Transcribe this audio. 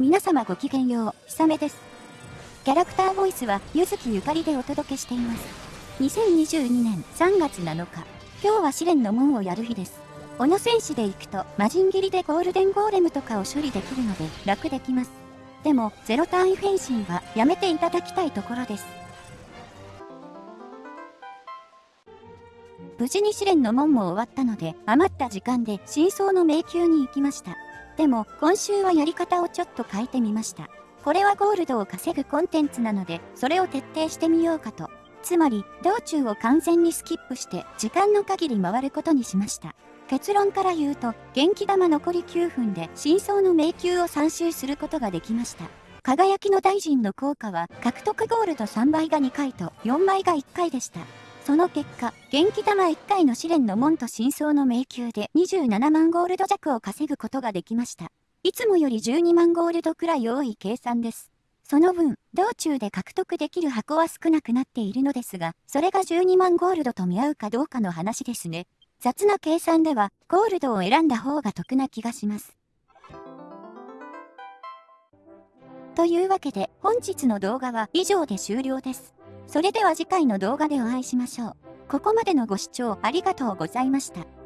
皆様ごきげんよう、ひさめです。キャラクターボイスは、ゆずきゆかりでお届けしています。2022年3月7日、今日は試練の門をやる日です。小野戦士で行くと、魔人斬りでゴールデンゴーレムとかを処理できるので、楽できます。でも、ゼロ単位フェンシンはやめていただきたいところです。無事に試練の門も終わったので、余った時間で真相の迷宮に行きました。でも、今週はやり方をちょっと変えてみました。これはゴールドを稼ぐコンテンツなので、それを徹底してみようかと。つまり、道中を完全にスキップして、時間の限り回ることにしました。結論から言うと、元気玉残り9分で真相の迷宮を3周することができました。輝きの大臣の効果は、獲得ゴールド3倍が2回と4倍が1回でした。その結果、元気玉1回の試練の門と真相の迷宮で27万ゴールド弱を稼ぐことができました。いつもより12万ゴールドくらい多い計算です。その分、道中で獲得できる箱は少なくなっているのですが、それが12万ゴールドと見合うかどうかの話ですね。雑な計算では、ゴールドを選んだ方が得な気がします。というわけで、本日の動画は以上で終了です。それでは次回の動画でお会いしましょう。ここまでのご視聴ありがとうございました。